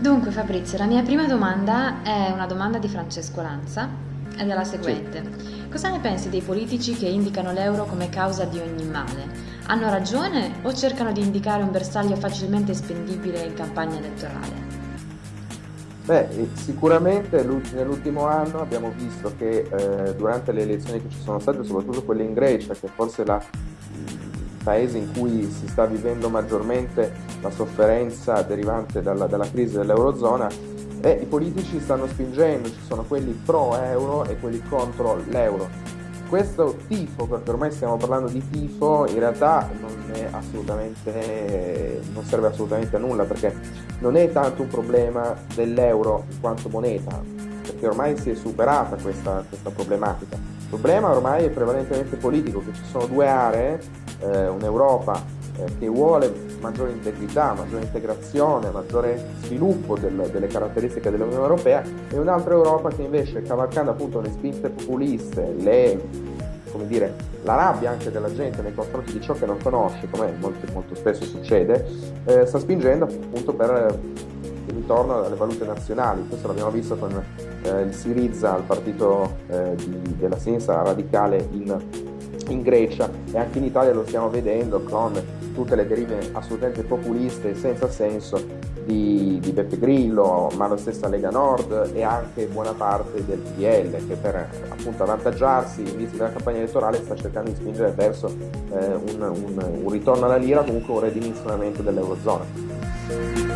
Dunque Fabrizio, la mia prima domanda è una domanda di Francesco Lanza ed è la Sì. seguente. Cosa ne pensi dei politici che indicano l'euro come causa di ogni male? Hanno ragione o cercano di indicare un bersaglio facilmente spendibile in campagna elettorale? Beh, eh, sicuramente l'ult- nell'ultimo anno abbiamo visto che eh, durante le elezioni che ci sono state, soprattutto quelle in Grecia, che forse è la- il paese in cui si sta vivendo maggiormente la sofferenza derivante dalla, dalla crisi dell'Eurozona, eh, i politici stanno spingendo, ci sono quelli pro euro e quelli contro l'euro. Questo tifo, perché ormai stiamo parlando di tifo, in realtà non non serve assolutamente a nulla, perché non è tanto un problema dell'euro in quanto moneta, perché ormai si è superata questa, questa problematica. Il problema ormai è prevalentemente politico, che ci sono due aree, eh, un'Europa eh, che vuole maggiore integrità, maggiore integrazione, maggiore sviluppo del- delle caratteristiche dell'Unione Europea e un'altra Europa che invece, cavalcando appunto le spinte populiste, le, come dire, la rabbia anche della gente nei confronti di ciò che non conosce, come molto, molto spesso succede, eh, sta spingendo appunto per eh, il ritorno alle valute nazionali. Questo l'abbiamo visto con eh, il Syriza, il partito eh, di- della sinistra radicale in, in Grecia e anche in Italia lo stiamo vedendo con tutte le derive assolutamente populiste e senza senso di, di Beppe Grillo, ma la stessa Lega Nord e anche buona parte del PDL che per appunto avvantaggiarsi in vista della campagna elettorale sta cercando di spingere verso eh, un, un- un ritorno alla lira, comunque un ridimensionamento dell'Eurozona.